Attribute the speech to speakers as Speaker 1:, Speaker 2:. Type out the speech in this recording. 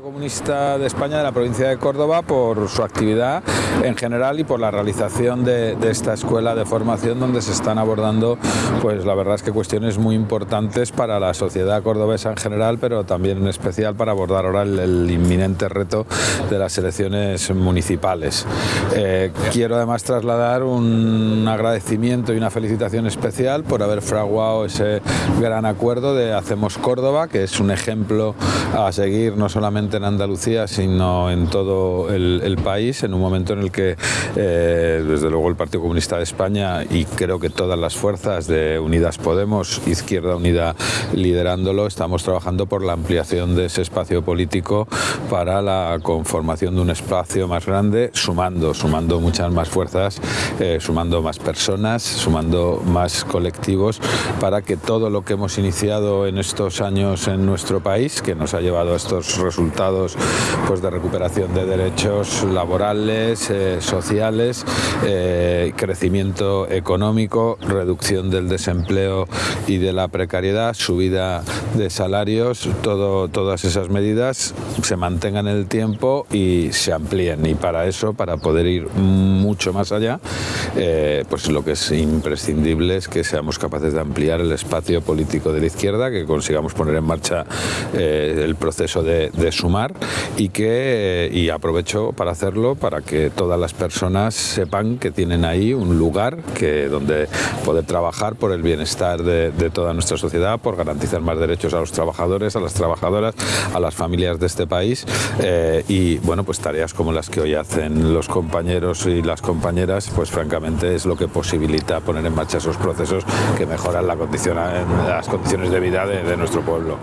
Speaker 1: Comunista de España de la provincia de Córdoba por su actividad en general y por la realización de, esta escuela de formación donde se están abordando pues la verdad es que cuestiones muy importantes para la sociedad cordobesa en general pero también en especial para abordar ahora el, el inminente reto de las elecciones municipales. Eh, quiero además trasladar un agradecimiento y una felicitación especial por haber fraguado ese gran acuerdo de Hacemos Córdoba que es un ejemplo a seguir no solamente en Andalucía, sino en todo el, el país, en un momento en el que, eh, desde luego, el Partido Comunista de España y creo que todas las fuerzas de Unidas Podemos, Izquierda Unida liderándolo, estamos trabajando por la ampliación de ese espacio político para la conformación de un espacio más grande, sumando, sumando muchas más fuerzas, eh, sumando más personas, sumando más colectivos, para que todo lo que hemos iniciado en estos años en nuestro país, que nos ha llevado a estos resultados, pues, de recuperación de derechos laborales, eh, sociales, eh, crecimiento económico, reducción del desempleo y de la precariedad, subida de salarios, todo, todas esas medidas se mantengan en el tiempo y se amplíen. Y para eso, para poder ir mucho más allá, eh, pues lo que es imprescindible es que seamos capaces de ampliar el espacio político de la izquierda, que consigamos poner en marcha el proceso de, de, sumar y que y aprovecho para hacerlo para que todas las personas sepan que tienen ahí un lugar que donde poder trabajar por el bienestar de, toda nuestra sociedad, por garantizar más derechos a los trabajadores, a las trabajadoras, a las familias de este país eh, y bueno pues tareas como las que hoy hacen los compañeros y las compañeras pues francamente es lo que posibilita poner en marcha esos procesos que mejoran las condiciones de vida de nuestro pueblo.